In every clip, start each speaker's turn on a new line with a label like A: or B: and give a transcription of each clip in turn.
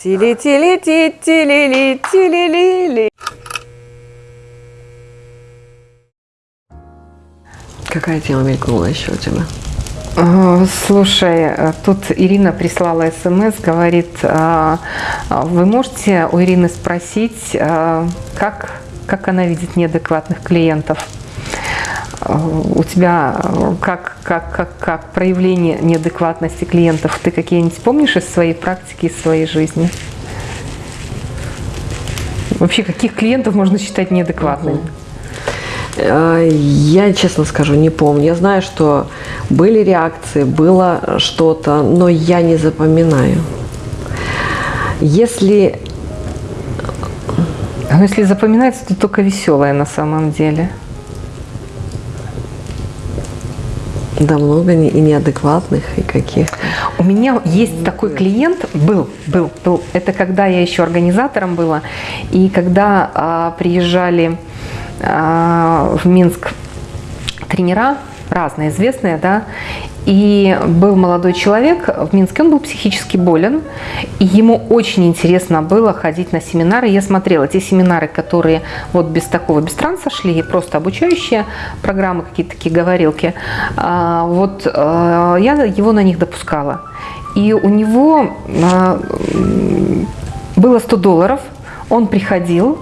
A: тили тили ти тили ли тили ли ли
B: Какая тема мелькнула еще у тебя?
C: А, Слушай, а, тут Ирина прислала смс, говорит, а, вы можете у Ирины спросить, как, как она видит неадекватных клиентов? А, У тебя а, как, как, как, как проявление неадекватности клиентов? Ты какие-нибудь помнишь из своей практики, из своей жизни? Вообще, каких клиентов можно считать неадекватными?
B: Э, Я, честно скажу, не помню. Я знаю, что были реакции, было что-то, но я не запоминаю. Если
C: Ну, если запоминается, то только веселое на самом деле.
B: Да много не- и неадекватных, и каких
C: У меня есть такой клиент, был, был, был. Это когда я еще организатором была, и когда а, приезжали а, в Минск тренера, разные, известные, да, и был молодой человек в Минске, он был психически болен, и ему очень интересно было ходить на семинары. Я смотрела те семинары, которые вот без такого, без транса шли, просто обучающие программы, какие-то такие говорилки. А, Вот а, я его на них допускала. И у него м, было 100 долларов, он приходил,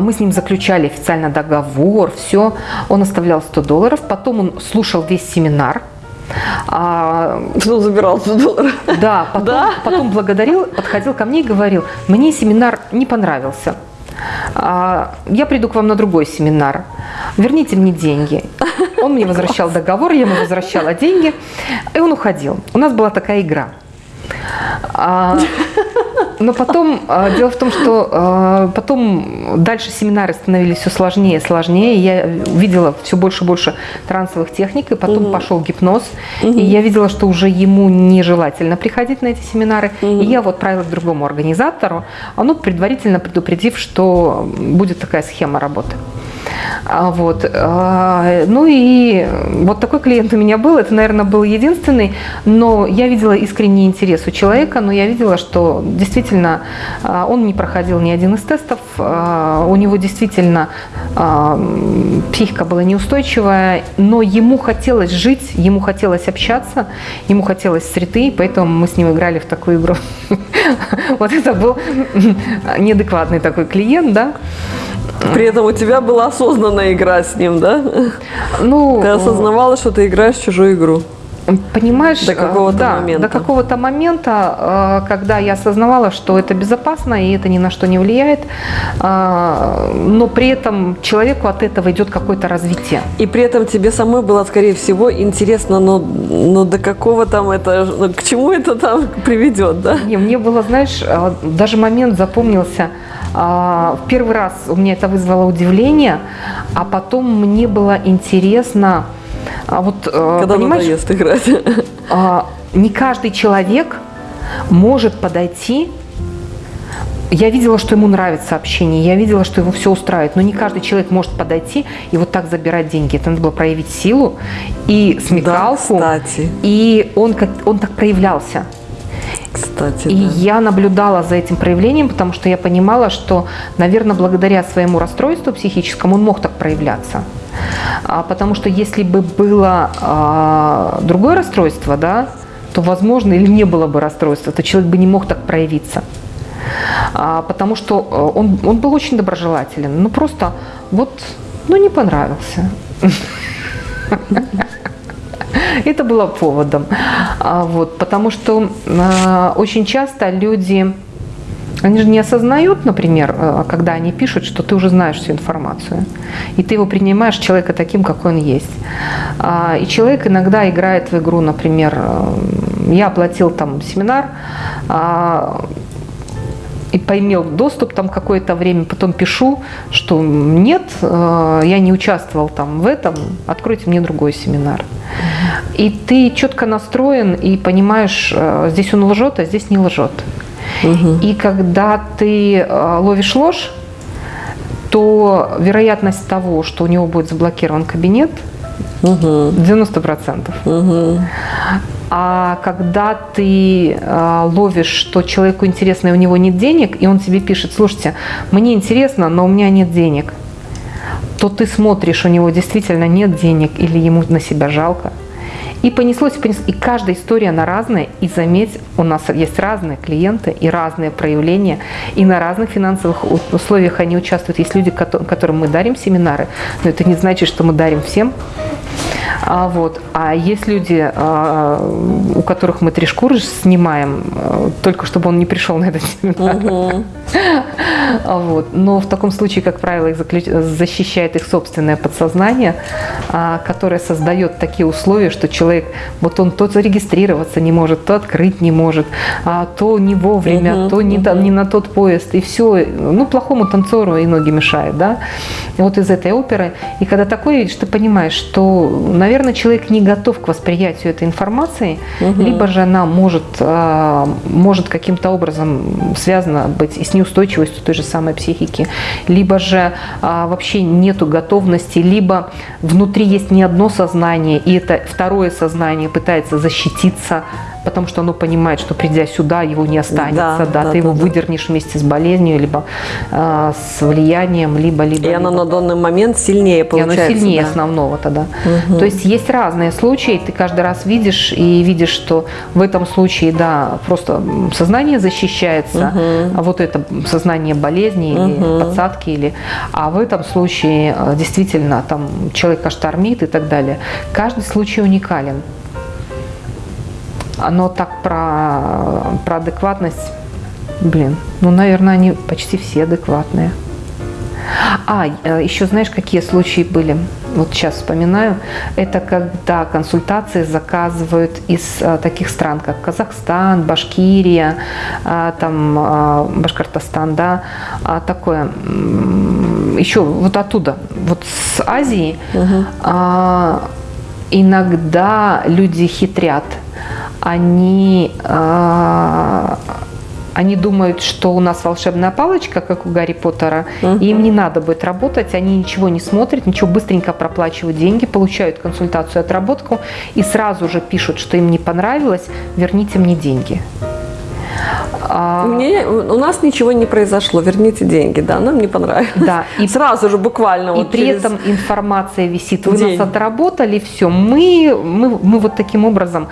C: мы с ним заключали официально договор, все. Он оставлял 100 долларов, потом он слушал весь семинар. А,
B: Что он забирал 100 долларов?
C: да, потом, потом благодарил, подходил ко мне и говорил, мне семинар не понравился. А, Я приду к вам на другой семинар. Верните мне деньги. Он мне возвращал договор, я ему возвращала деньги, и он уходил. У нас была такая игра. А, Но потом, а, дело в том, что а, потом дальше семинары становились все сложнее и сложнее. Я видела все больше и больше трансовых техник, и потом пошел гипноз. И я видела, что уже ему нежелательно приходить на эти семинары. И я вот отправила к другому организатору, а, ну, предварительно предупредив, что будет такая схема работы. А, Вот. а, Ну и вот такой клиент у меня был. Это, наверное, был единственный. Но я видела искренний интерес у человека, но я видела, что действительно а, он не проходил ни один из тестов. У него действительно психика была неустойчивая, но ему хотелось жить, ему хотелось общаться, ему хотелось среды, поэтому мы с ним играли в такую игру. Вот это был неадекватный такой клиент, да.
B: При этом у тебя была осознанная игра с ним, да?
C: Ну,
B: Ты осознавала, что ты играешь в чужую игру.
C: Понимаешь,
B: До какого-то
C: да,
B: момента.
C: До какого-то момента, э, когда я осознавала, что это безопасно и это ни на что не влияет, э, но при этом человеку от этого идет какое-то развитие.
B: И при этом тебе самой было, скорее всего, интересно, но, но до какого там это, ну, к чему это там приведет, да?
C: Не, мне было, знаешь, э, даже момент запомнился. А, В первый раз у меня это вызвало удивление, а потом мне было интересно, а вот, э,
B: Когда надоест играть.
C: а, не каждый человек может подойти. Я видела, что ему нравится общение, я видела, что его все устраивает, но не каждый человек может подойти и вот так забирать деньги. Это надо было проявить силу и смекалку.
B: кстати.
C: И он, как, он так проявлялся.
B: Кстати,
C: И
B: да.
C: я наблюдала за этим проявлением, потому что я понимала, что, наверное, благодаря своему расстройству психическому он мог так проявляться. А, потому что если бы было а, другое расстройство, да, то, возможно, или не было бы расстройства, то человек бы не мог так проявиться. А, потому что э, он, он был очень доброжелателен. Ну, просто вот, ну, не понравился. Это было поводом. А, Вот, потому что а, очень часто люди, они же не осознают, например, э, когда они пишут, что ты уже знаешь всю информацию. И ты его принимаешь человека таким, какой он есть. А, И человек иногда играет в игру, например, я оплатил там семинар, а, и поимел доступ там какое-то время, потом пишу, что нет, э, я не участвовал там в этом, откройте мне другой семинар. И ты четко настроен и понимаешь, э, здесь он лжет, а здесь не лжет. И когда ты э, ловишь ложь, то вероятность того, что у него будет заблокирован кабинет, 90%. А когда ты э, ловишь, что человеку интересно, и у него нет денег, и он тебе пишет, слушайте, мне интересно, но у меня нет денег, то ты смотришь, у него действительно нет денег или ему на себя жалко. И понеслось, и понеслось. И каждая история, она разная. И заметь, у нас есть разные клиенты и разные проявления. И на разных финансовых условиях они участвуют. Есть люди, которым мы дарим семинары, но это не значит, что мы дарим всем. А, вот. а есть люди, а, у которых мы три шкуры снимаем, а, только чтобы он не пришел на этот семинар. Угу. Вот. Но в таком случае, как правило, их заключ... защищает их собственное подсознание, которое создает такие условия, что человек, вот он то зарегистрироваться не может, то открыть не может, то не вовремя, угу, то не, угу. не на тот поезд, и все. Ну, плохому танцору и ноги мешают, да. вот из этой оперы. И когда такое видишь, ты понимаешь, что, наверное, человек не готов к восприятию этой информации, угу. либо же она может, может каким-то образом связана быть и с неустойчивостью той же самой психики, либо же а, вообще нету готовности, либо внутри есть не одно сознание, и это второе сознание пытается защититься потому что оно понимает, что придя сюда, его не останется, да, да, да ты да, его да. выдернешь вместе с болезнью, либо э, с влиянием, либо, либо.
B: И
C: либо.
B: оно на данный момент сильнее получается.
C: И оно сильнее да. основного тогда. Угу. То есть есть разные случаи, ты каждый раз видишь и видишь, что в этом случае, да, просто сознание защищается, угу. а вот это сознание болезни угу. или подсадки, или, а в этом случае э, действительно там человека штормит и так далее. Каждый случай уникален оно так про, про адекватность, блин, ну, наверное, они почти все адекватные. А, э, еще знаешь, какие случаи были? Вот сейчас вспоминаю. Это когда консультации заказывают из а, таких стран, как Казахстан, Башкирия, а, там Башкортостан, да, а, такое. Еще вот оттуда, вот с Азии. Угу. Иногда люди хитрят они, э, они думают, что у нас волшебная палочка, как у Гарри Поттера, угу. и им не надо будет работать, они ничего не смотрят, ничего быстренько проплачивают деньги, получают консультацию, отработку и сразу же пишут, что им не понравилось, верните мне деньги.
B: А... Мне, у нас ничего не произошло, верните деньги, да, нам не понравилось.
C: Да,
B: и сразу же буквально.
C: И вот при этом информация висит, вы день. нас отработали, все, мы, мы, мы вот таким образом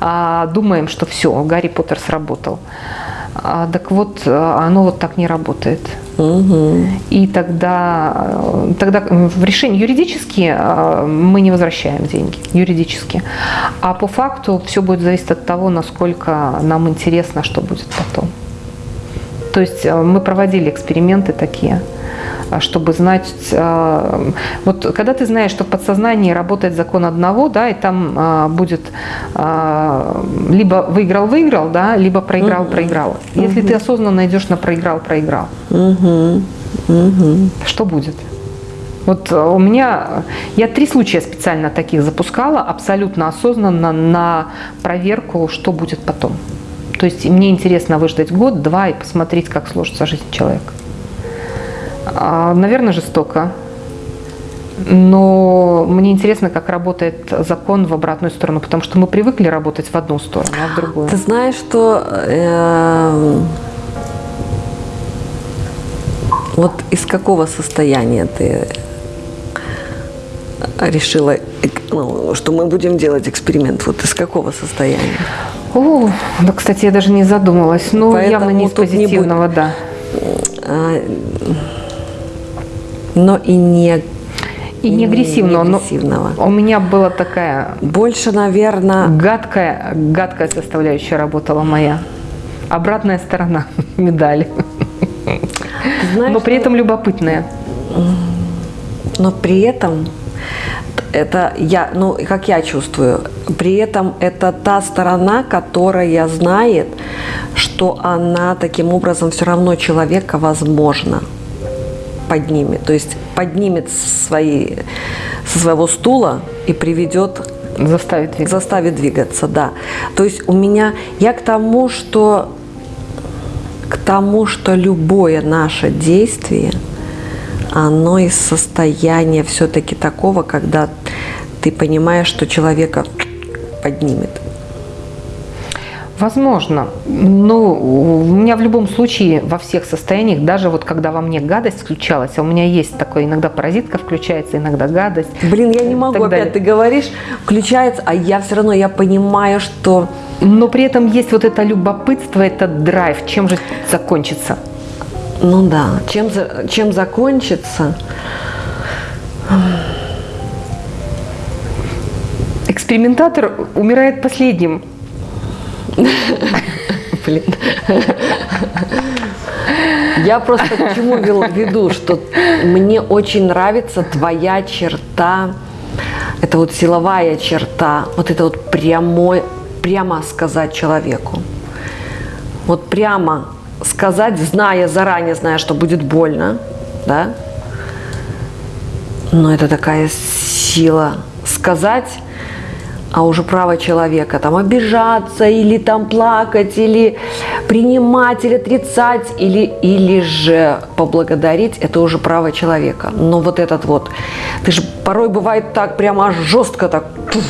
C: а, думаем, что все, Гарри Поттер сработал. А, так вот, а, оно вот так не работает. Угу. И тогда, э, тогда в решении юридически э, мы не возвращаем деньги, юридически. А по факту все будет зависеть от того, насколько нам интересно, что будет потом. То есть э, мы проводили эксперименты такие – чтобы знать, а, вот когда ты знаешь, что в подсознании работает закон одного, да, и там а, будет либо выиграл-выиграл, да, либо проиграл-проиграл. Если ты осознанно идешь на проиграл-проиграл, что будет? Вот у меня, я три случая специально таких запускала, абсолютно осознанно на проверку, что будет потом. То есть мне интересно выждать год-два и посмотреть, как сложится жизнь человека. А, наверное, жестоко. Но мне интересно, как работает закон в обратную сторону, потому что мы привыкли работать в одну сторону, а в другую.
B: Ты знаешь, что э, вот из какого состояния ты решила, ну, что мы будем делать эксперимент? Вот из какого состояния?
C: О, да, кстати, я даже не задумалась. Ну, Поэтому явно не из позитивного, не будет... да.
B: Но и не
C: и не агрессивного. Не агрессивного. Но у меня была такая...
B: Больше, наверное...
C: Гадкая, гадкая составляющая работала моя. Обратная сторона медали. Знаешь, но при этом любопытная.
B: Но при этом это я, ну, как я чувствую, при этом это та сторона, которая знает, что она таким образом все равно человека возможно поднимет. То есть поднимет свои, со своего стула и приведет
C: Заставит двигаться.
B: Заставит двигаться, да. То есть у меня, я к тому, что к тому, что любое наше действие, оно из состояния все-таки такого, когда ты понимаешь, что человека поднимет.
C: Возможно. Но у меня в любом случае во всех состояниях, даже вот когда во мне гадость включалась, а у меня есть такое, иногда паразитка включается, иногда гадость.
B: Блин, я не могу,
C: так далее.
B: опять ты говоришь, включается, а я все равно, я понимаю, что...
C: Но при этом есть вот это любопытство, этот драйв, чем же закончится.
B: Ну да, чем, чем закончится?
C: Экспериментатор умирает последним.
B: Блин. Я просто к чему веду, что мне очень нравится твоя черта, это вот силовая черта, вот это вот прямой, прямо сказать человеку. Вот прямо сказать, зная, заранее зная, что будет больно, да? Но это такая сила сказать, а уже право человека там обижаться или там плакать, или принимать, или отрицать, или, или же поблагодарить, это уже право человека. Но вот этот вот, ты же порой бывает так прямо жестко так, пуф,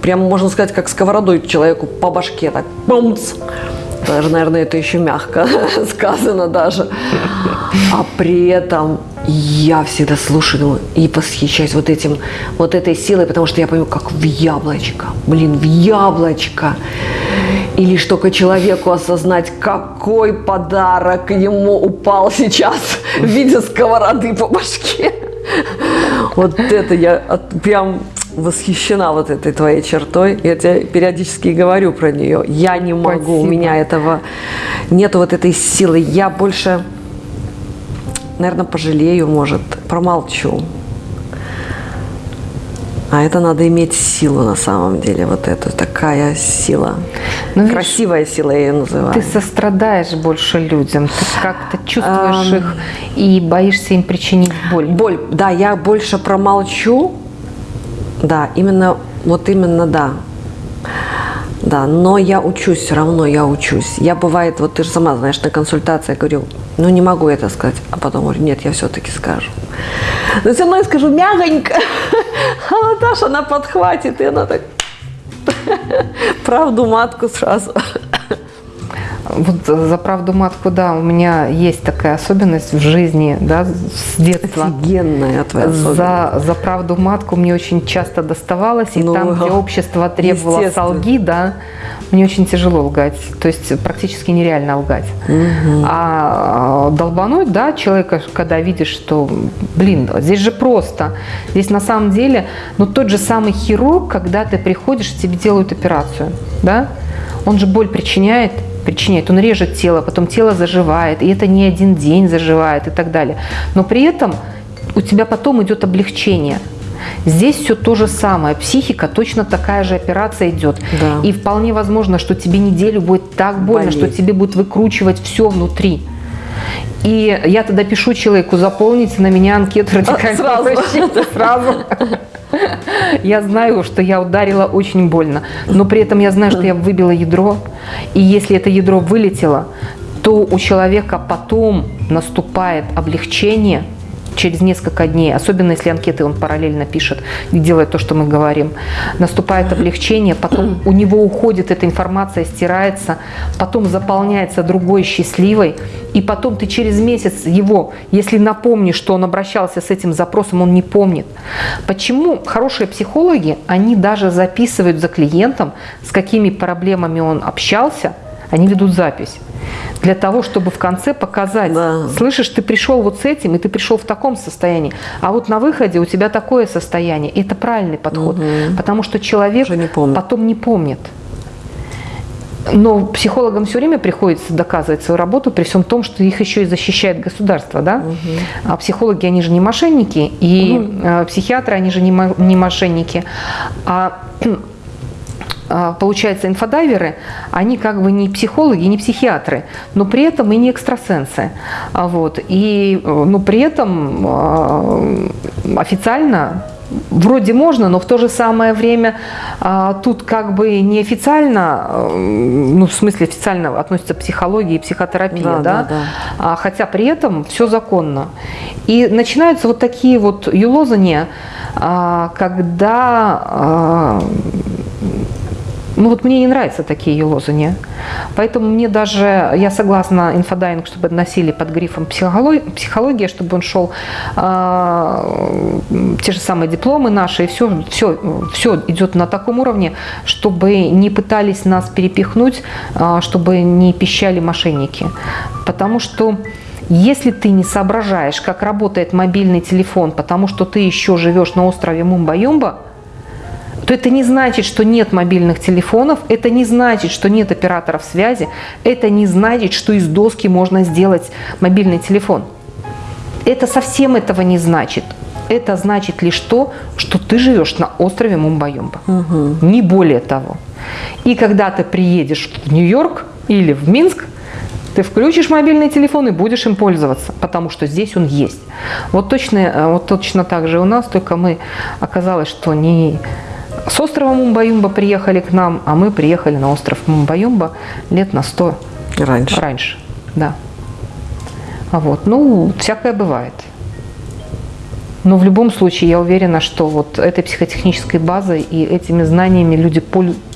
B: прямо можно сказать, как сковородой человеку по башке так, бумц. Даже, наверное, это еще мягко сказано даже. А при этом я всегда слушаю и восхищаюсь вот этим, вот этой силой, потому что я понимаю, как в яблочко, блин, в яблочко. И лишь только человеку осознать, какой подарок ему упал сейчас в виде сковороды по башке. Вот это я от- прям восхищена вот этой твоей чертой. Я тебе периодически говорю про нее. Я не могу, у
C: Спасибо.
B: меня этого нету вот этой силы. Я больше, наверное, пожалею, может, промолчу. А это надо иметь силу на самом деле, вот эту такая сила.
C: Ну, видишь,
B: Красивая сила я ее называю.
C: Ты сострадаешь больше людям, ты как-то чувствуешь их и боишься им причинить боль.
B: Боль, да, я больше промолчу. Да, именно, вот именно да. Да, но я учусь, все равно я учусь. Я бывает, вот ты же сама знаешь, на консультации я говорю, ну не могу это сказать, а потом говорю, нет, я все-таки скажу. Но все равно я скажу мягонько, а Наташа, она подхватит, и она так правду матку сразу.
C: Вот за правду матку, да, у меня есть такая особенность в жизни, да, с детства.
B: Офигенная твоя особенность.
C: За, за правду матку мне очень часто доставалось, и
B: Ну,
C: там, где общество требовало солги, да, мне очень тяжело лгать, то есть практически нереально лгать. А долбануть, да, человека, когда видишь, что, блин, здесь же просто, здесь на самом деле, ну тот же самый хирург, когда ты приходишь, тебе делают операцию, да, он же боль причиняет, причиняет, он режет тело, потом тело заживает, и это не один день заживает и так далее. Но при этом у тебя потом идет облегчение. Здесь все то же самое. Психика точно такая же операция идет.
B: Да.
C: И вполне возможно, что тебе неделю будет так больно,
B: Болеть.
C: что тебе будет выкручивать все внутри. И я тогда пишу человеку, заполните на меня анкету радикального
B: сразу.
C: защиты сразу. Я знаю, что я ударила очень больно, но при этом я знаю, что я выбила ядро, и если это ядро вылетело, то у человека потом наступает облегчение через несколько дней, особенно если анкеты он параллельно пишет и делает то, что мы говорим, наступает облегчение, потом у него уходит эта информация, стирается, потом заполняется другой счастливой, и потом ты через месяц его, если напомнишь, что он обращался с этим запросом, он не помнит. Почему хорошие психологи, они даже записывают за клиентом, с какими проблемами он общался, они ведут запись. Для того, чтобы в конце показать,
B: Да.
C: слышишь, ты пришел вот с этим, и ты пришел в таком состоянии, а вот на выходе у тебя такое состояние. И это правильный подход, потому что человек
B: не
C: потом не помнит. Но психологам все время приходится доказывать свою работу, при всем том, что их еще и защищает государство, да? А психологи, они же не мошенники, и э, психиатры, они же не, не мошенники. А, получается, инфодайверы, они как бы не психологи, не психиатры, но при этом и не экстрасенсы. А Вот. И э, ну, при этом а, официально вроде можно, но в то же самое время а, тут как бы неофициально, э, ну в смысле официально относится психология и психотерапия,
B: Да,
C: да,
B: да, да.
C: А, хотя при этом все законно. И начинаются вот такие вот юлозания, а, когда а, Ну вот мне не нравятся такие елозания. Поэтому мне даже, я согласна инфодайинг, чтобы носили под грифом психология, психология чтобы он шел э, те же самые дипломы наши, и все, все, все идет на таком уровне, чтобы не пытались нас перепихнуть, э, чтобы не пищали мошенники. Потому что если ты не соображаешь, как работает мобильный телефон, потому что ты еще живешь на острове Мумба-Юмба, то это не значит, что нет мобильных телефонов, это не значит, что нет операторов связи, это не значит, что из доски можно сделать мобильный телефон. Это совсем этого не значит. Это значит лишь то, что ты живешь на острове Мумбайомба. Угу. Не более того. И когда ты приедешь в Нью-Йорк или в Минск, ты включишь мобильный телефон и будешь им пользоваться, потому что здесь он есть. Вот точно, э, вот точно так же у нас, только мы оказалось, что не с острова Мумбаюмба приехали к нам, а мы приехали на остров Мумбаюмба лет на сто
B: раньше.
C: раньше да. А вот, ну, всякое бывает. Но в любом случае я уверена, что вот этой психотехнической базой и этими знаниями люди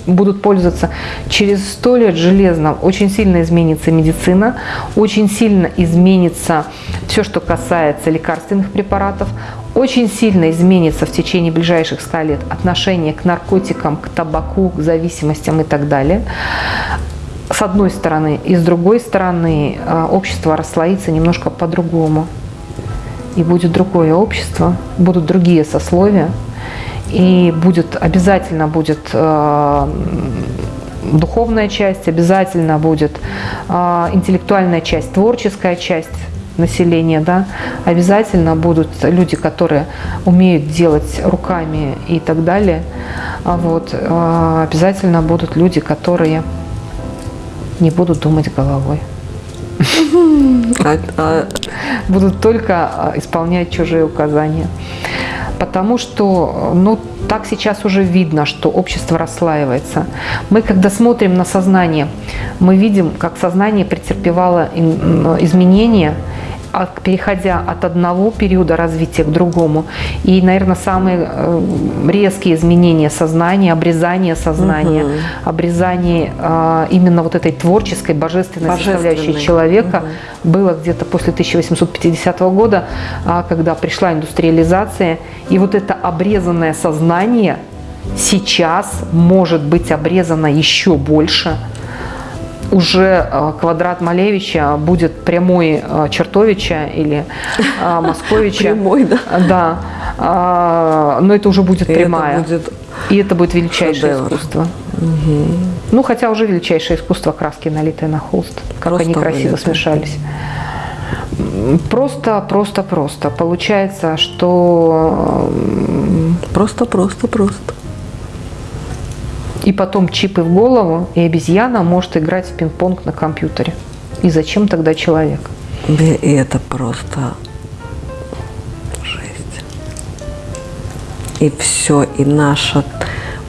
C: будут пользоваться через сто лет железно. Очень сильно изменится медицина, очень сильно изменится все, что касается лекарственных препаратов, очень сильно изменится в течение ближайших 100 лет отношение к наркотикам, к табаку, к зависимостям и так далее. С одной стороны. И с другой стороны, э, общество расслоится немножко по-другому. И будет другое общество, будут другие сословия, и будет обязательно будет э, духовная часть, обязательно будет э, интеллектуальная часть, творческая часть населения, да, обязательно будут люди, которые умеют делать руками и так далее. А вот, э, обязательно будут люди, которые не будут думать головой. А, а будут только исполнять чужие указания. Потому что, ну, так сейчас уже видно, что общество расслаивается. Мы, когда смотрим на сознание, мы видим, как сознание претерпевало изменения, переходя от одного периода развития к другому. И, наверное, самые э, резкие изменения сознания, обрезание сознания, угу. обрезание э, именно вот этой творческой, божественной, божественной. составляющей человека угу. было где-то после 1850 года, а, когда пришла индустриализация. И вот это обрезанное сознание сейчас может быть обрезано еще больше – уже э, квадрат Малевича будет прямой э, Чертовича или э, Московича.
B: Прямой, да?
C: Да. Но это уже будет прямая. И это будет величайшее искусство. Ну, хотя уже величайшее искусство краски, налитые на холст. Как они красиво смешались. Просто, просто, просто. Получается, что...
B: Просто, просто, просто.
C: И потом чипы в голову, и обезьяна может играть в пинг-понг на компьютере. И зачем тогда человек?
B: И это просто жесть. И все, и наше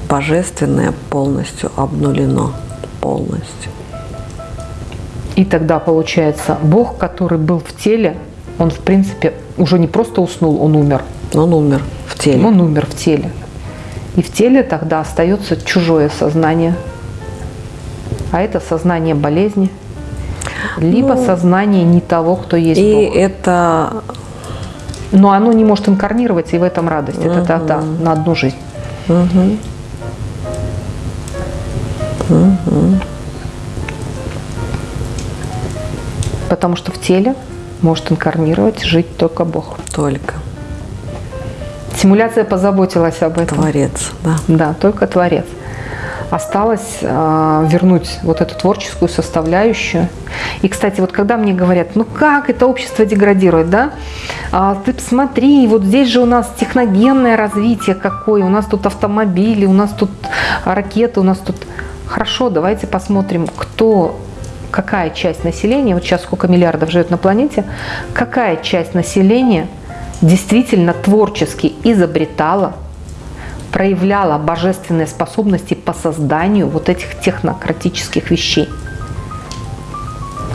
B: божественное полностью обнулено. Полностью.
C: И тогда получается, Бог, который был в теле, он в принципе уже не просто уснул, он умер.
B: Он умер в теле.
C: Он умер в теле. И в теле тогда остается чужое сознание. А это сознание болезни, либо ну, сознание не того, кто есть
B: и
C: Бог.
B: это...
C: Но оно не может инкарнироваться, и в этом радость. Угу. Это тогда на одну жизнь.
B: Угу. Угу.
C: Потому что в теле может инкарнировать, жить только Бог.
B: Только.
C: Симуляция позаботилась об этом.
B: Творец, да.
C: Да, только Творец. Осталось э, вернуть вот эту творческую составляющую. И, кстати, вот когда мне говорят, ну как это общество деградирует, да? А, ты посмотри, вот здесь же у нас техногенное развитие какое, у нас тут автомобили, у нас тут ракеты, у нас тут... Хорошо, давайте посмотрим, кто какая часть населения, вот сейчас сколько миллиардов живет на планете, какая часть населения – действительно творчески изобретала, проявляла божественные способности по созданию вот этих технократических вещей.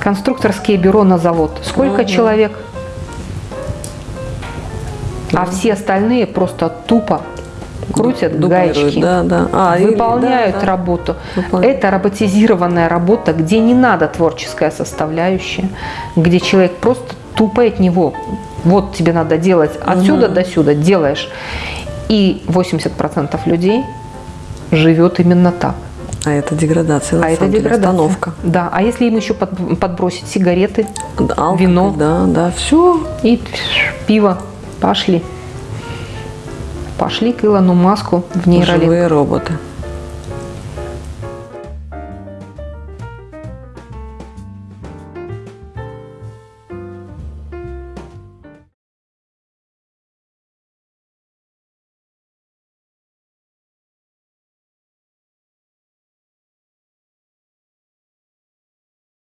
C: Конструкторские бюро на завод. Сколько угу. человек? А все остальные просто тупо крутят
B: Дублируют,
C: гаечки,
B: Да, да. А, или-
C: выполняют
B: да, да.
C: работу.
B: Выполняют.
C: Это роботизированная работа, где не надо творческая составляющая, где человек просто тупо от него. Вот тебе надо делать отсюда до сюда, делаешь. И 80% людей живет именно так.
B: А это деградация,
C: а это
B: деле,
C: деградация.
B: остановка.
C: Да, а если им еще под- подбросить сигареты
B: Алкоголь,
C: Вино.
B: Да, да, все.
C: и пиво, пошли. Пошли к Илону Маску в нейролинк.
B: Живые роботы.